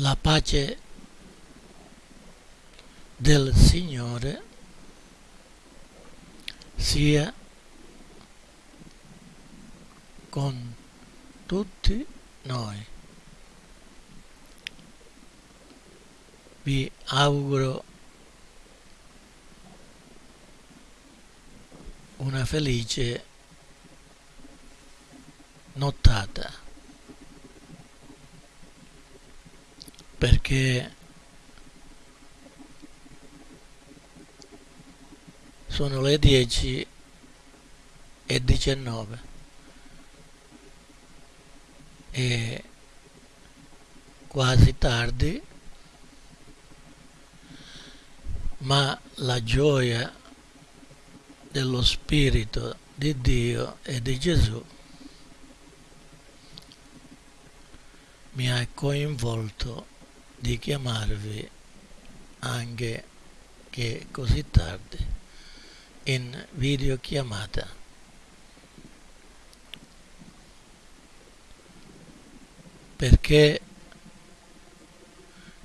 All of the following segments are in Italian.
La pace del Signore sia con tutti noi. Vi auguro una felice nottata perché sono le 10 e 19 e quasi tardi ma la gioia dello Spirito di Dio e di Gesù mi ha coinvolto di chiamarvi anche che così tardi in videochiamata. Perché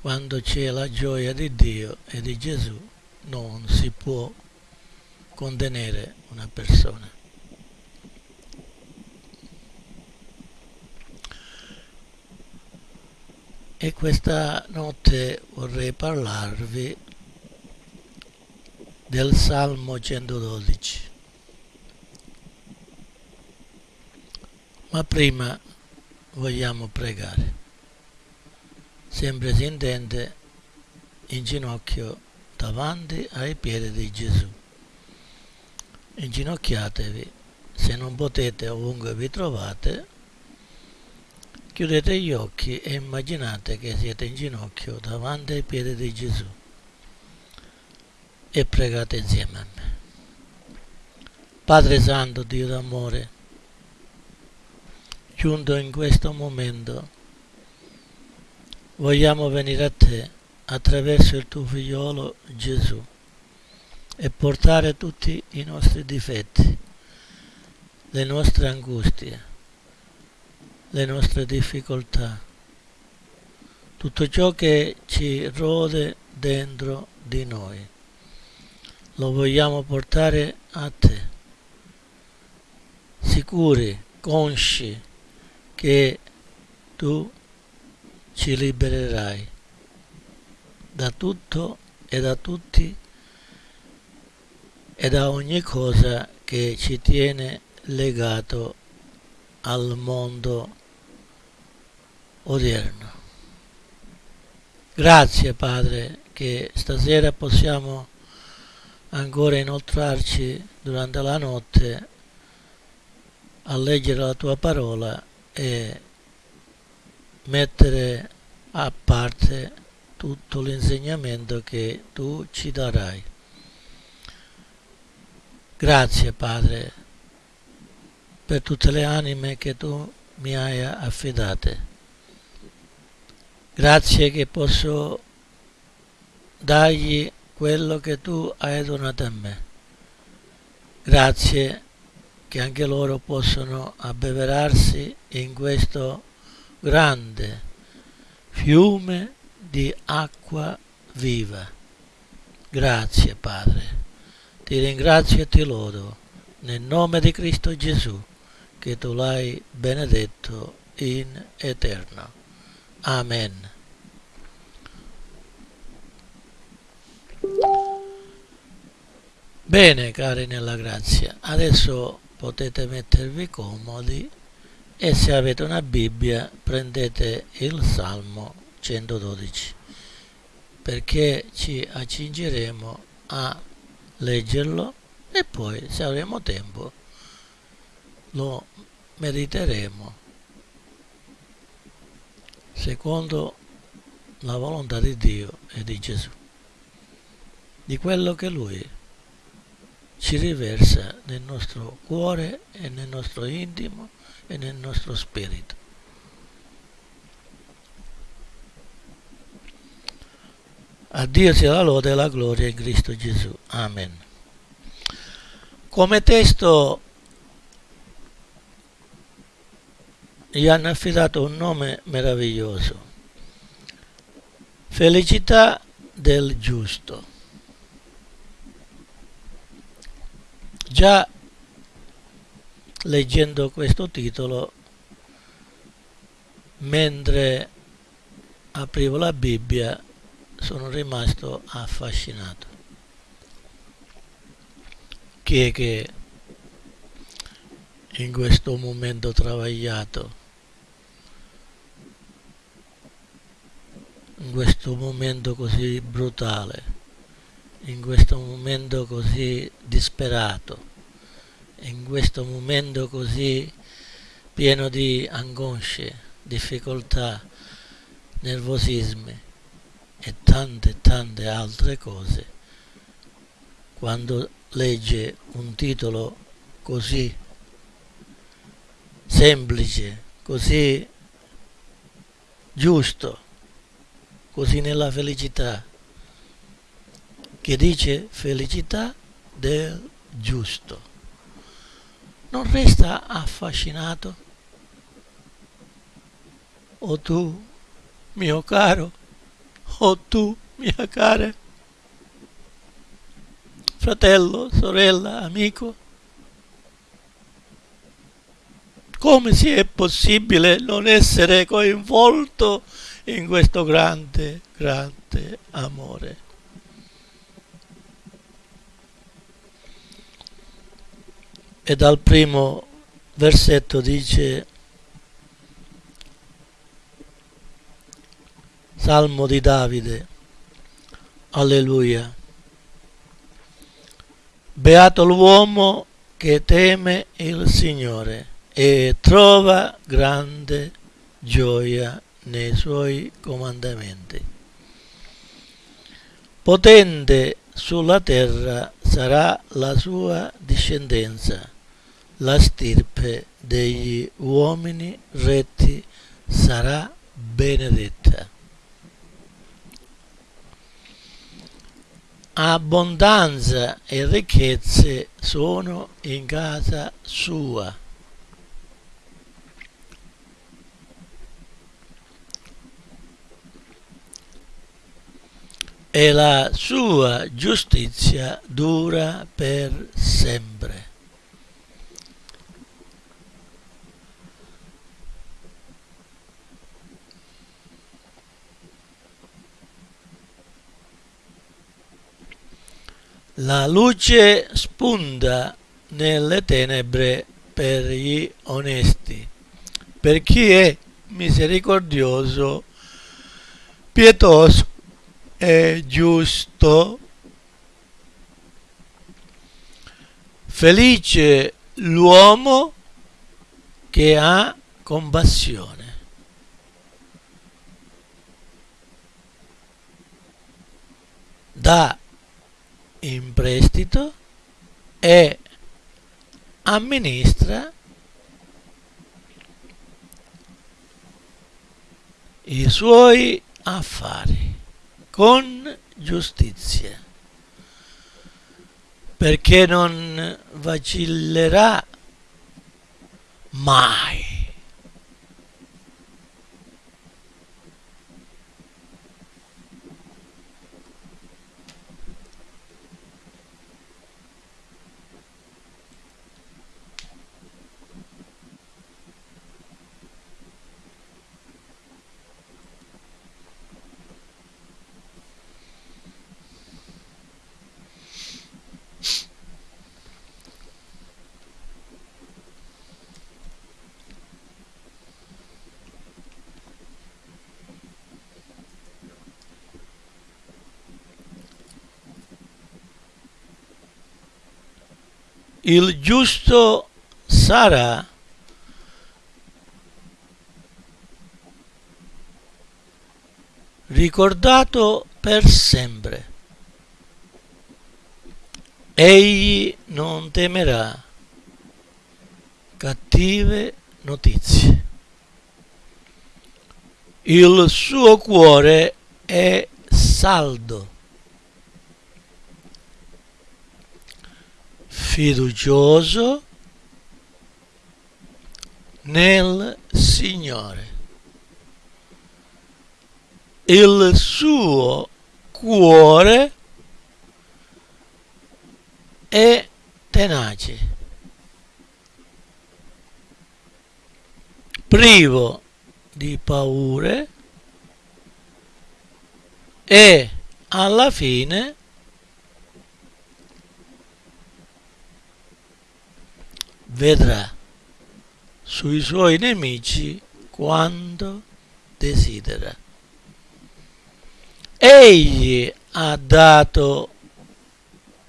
quando c'è la gioia di Dio e di Gesù non si può contenere una persona. E questa notte vorrei parlarvi del Salmo 112. Ma prima vogliamo pregare. Sempre si intende in ginocchio davanti ai piedi di Gesù inginocchiatevi, se non potete ovunque vi trovate, chiudete gli occhi e immaginate che siete in ginocchio davanti ai piedi di Gesù e pregate insieme a me. Padre Santo, Dio d'amore, giunto in questo momento, vogliamo venire a te attraverso il tuo figliolo Gesù e portare tutti i nostri difetti, le nostre angustie, le nostre difficoltà, tutto ciò che ci rode dentro di noi. Lo vogliamo portare a te, sicuri, consci che tu ci libererai da tutto e da tutti e da ogni cosa che ci tiene legato al mondo odierno. Grazie Padre che stasera possiamo ancora inoltrarci durante la notte a leggere la tua parola e mettere a parte tutto l'insegnamento che tu ci darai. Grazie Padre per tutte le anime che tu mi hai affidate. Grazie che posso dargli quello che tu hai donato a me. Grazie che anche loro possono abbeverarsi in questo grande fiume di acqua viva. Grazie Padre. Ti ringrazio e ti lodo nel nome di Cristo Gesù che tu l'hai benedetto in eterno. Amen. Bene cari nella grazia, adesso potete mettervi comodi e se avete una Bibbia prendete il Salmo 112 perché ci accingeremo a leggerlo e poi se avremo tempo lo mediteremo secondo la volontà di Dio e di Gesù di quello che Lui ci riversa nel nostro cuore e nel nostro intimo e nel nostro spirito A Dio sia la lode e la gloria in Cristo Gesù. Amen. Come testo gli hanno affidato un nome meraviglioso. Felicità del giusto. Già leggendo questo titolo, mentre aprivo la Bibbia, sono rimasto affascinato. Chi è che in questo momento travagliato, in questo momento così brutale, in questo momento così disperato, in questo momento così pieno di angosce, difficoltà, nervosismi e tante tante altre cose, quando legge un titolo così semplice, così giusto, così nella felicità, che dice felicità del giusto. Non resta affascinato? O tu, mio caro, o tu, mia cara, fratello, sorella, amico? Come si è possibile non essere coinvolto in questo grande, grande amore? E dal primo versetto dice Salmo di Davide, alleluia. Beato l'uomo che teme il Signore e trova grande gioia nei suoi comandamenti. Potente sulla terra sarà la sua discendenza, la stirpe degli uomini retti sarà benedetta. Abbondanza e ricchezze sono in casa sua e la sua giustizia dura per sempre. La luce spunta nelle tenebre per gli onesti, per chi è misericordioso, pietoso è giusto. Felice l'uomo che ha compassione. Dà in prestito e amministra i suoi affari con giustizia, perché non vacillerà mai. Il giusto sarà ricordato per sempre. Egli non temerà cattive notizie. Il suo cuore è saldo fiducioso nel Signore. il suo cuore è tenace, privo di paure e alla fine vedrà sui suoi nemici quando desidera. Egli ha dato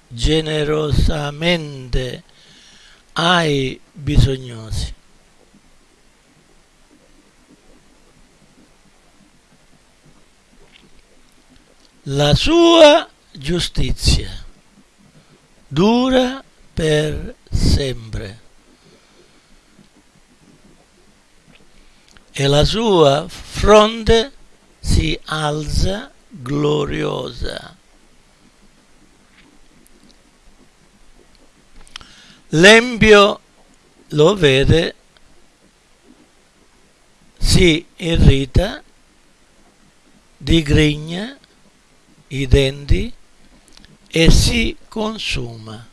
generosamente ai bisognosi. La sua giustizia dura per sempre e la sua fronte si alza gloriosa. L'empio lo vede, si irrita, digrigna i denti e si consuma.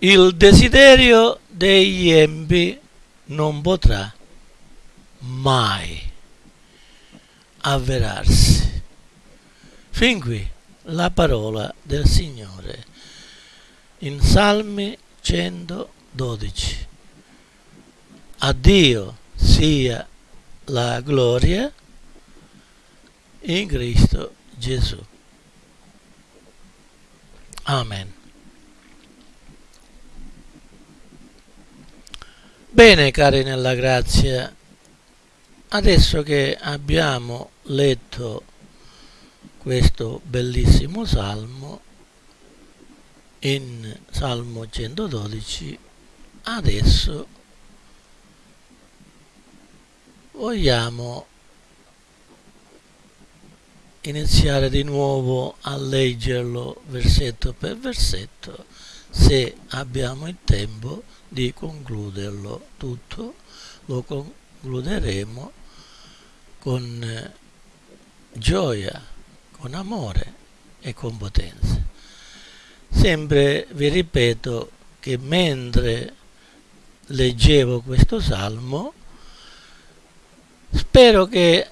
Il desiderio degli empi non potrà mai avverarsi. Fin qui la parola del Signore in Salmi 112. A Dio sia la gloria in Cristo Gesù. Amen. Bene cari nella grazia, adesso che abbiamo letto questo bellissimo salmo in Salmo 112, adesso vogliamo iniziare di nuovo a leggerlo versetto per versetto se abbiamo il tempo di concluderlo tutto lo concluderemo con eh, gioia con amore e con potenza. Sempre vi ripeto che mentre leggevo questo salmo spero che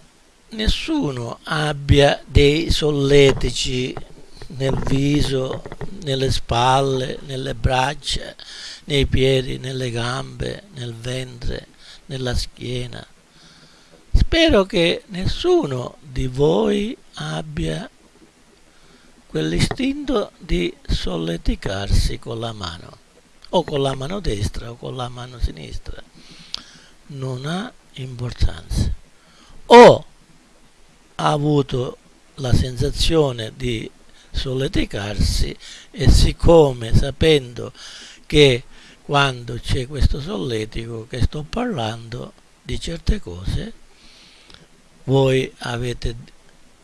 nessuno abbia dei solletici nel viso, nelle spalle, nelle braccia, nei piedi, nelle gambe, nel ventre, nella schiena. Spero che nessuno di voi abbia quell'istinto di solleticarsi con la mano, o con la mano destra o con la mano sinistra. Non ha importanza. O ha avuto la sensazione di solleticarsi e siccome sapendo che quando c'è questo solletico che sto parlando di certe cose voi avete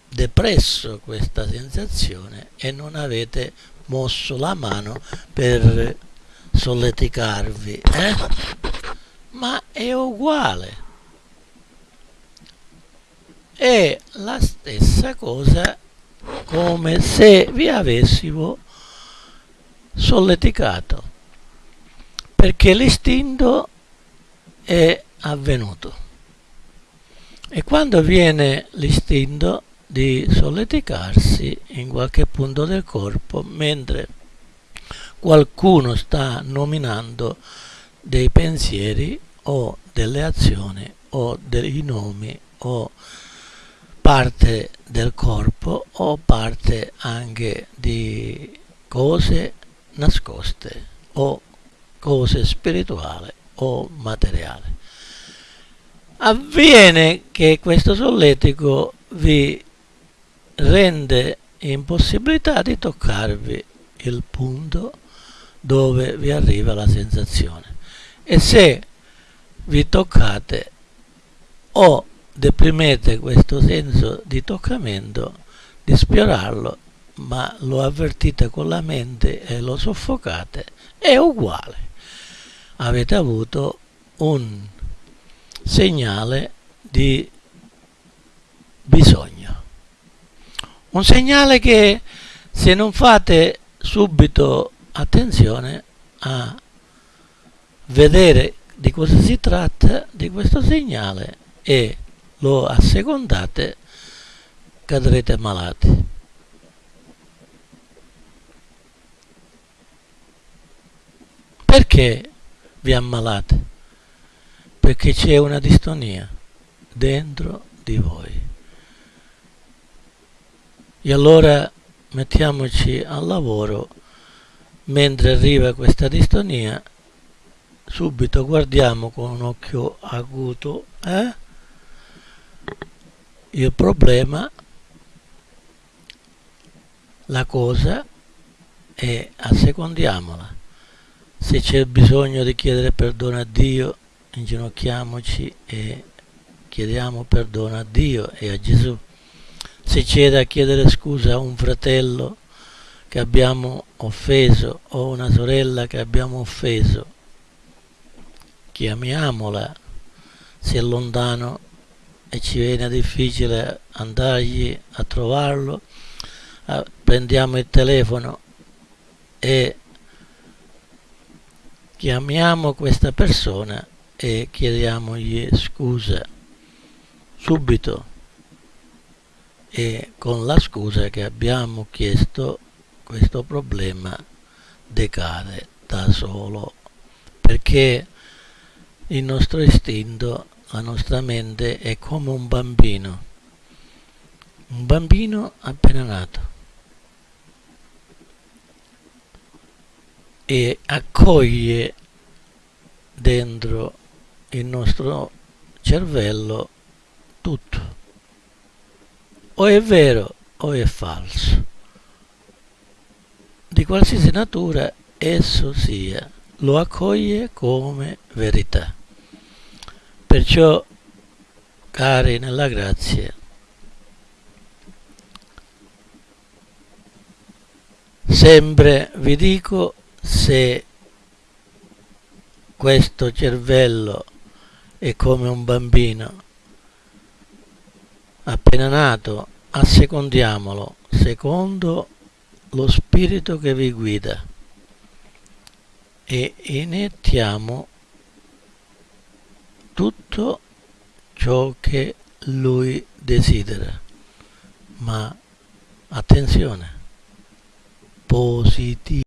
depresso questa sensazione e non avete mosso la mano per solleticarvi eh? ma è uguale è la stessa cosa come se vi avessimo solleticato perché l'istinto è avvenuto. E quando viene l'istinto di solleticarsi in qualche punto del corpo mentre qualcuno sta nominando dei pensieri o delle azioni o dei nomi o parte del corpo o parte anche di cose nascoste o cose spirituali o materiali. Avviene che questo solletico vi rende impossibilità di toccarvi il punto dove vi arriva la sensazione e se vi toccate o deprimete questo senso di toccamento, di sfiorarlo, ma lo avvertite con la mente e lo soffocate, è uguale. Avete avuto un segnale di bisogno. Un segnale che se non fate subito attenzione a vedere di cosa si tratta di questo segnale e lo assecondate cadrete malati. Perché vi ammalate? Perché c'è una distonia dentro di voi. E allora mettiamoci al lavoro mentre arriva questa distonia subito guardiamo con un occhio acuto eh? Il problema la cosa e assecondiamola. Se c'è bisogno di chiedere perdono a Dio inginocchiamoci e chiediamo perdono a Dio e a Gesù. Se c'è da chiedere scusa a un fratello che abbiamo offeso o una sorella che abbiamo offeso, chiamiamola. Se è lontano e ci viene difficile andargli a trovarlo, prendiamo il telefono e chiamiamo questa persona e chiediamogli scusa subito. E con la scusa che abbiamo chiesto questo problema decade da solo perché il nostro istinto, la nostra mente è come un bambino, un bambino appena nato e accoglie dentro il nostro cervello tutto o è vero o è falso. Di qualsiasi natura esso sia, lo accoglie come verità. Perciò, cari nella grazia, sempre vi dico se questo cervello è come un bambino appena nato, assecondiamolo secondo lo spirito che vi guida e iniettiamo tutto ciò che lui desidera. Ma attenzione, positivo.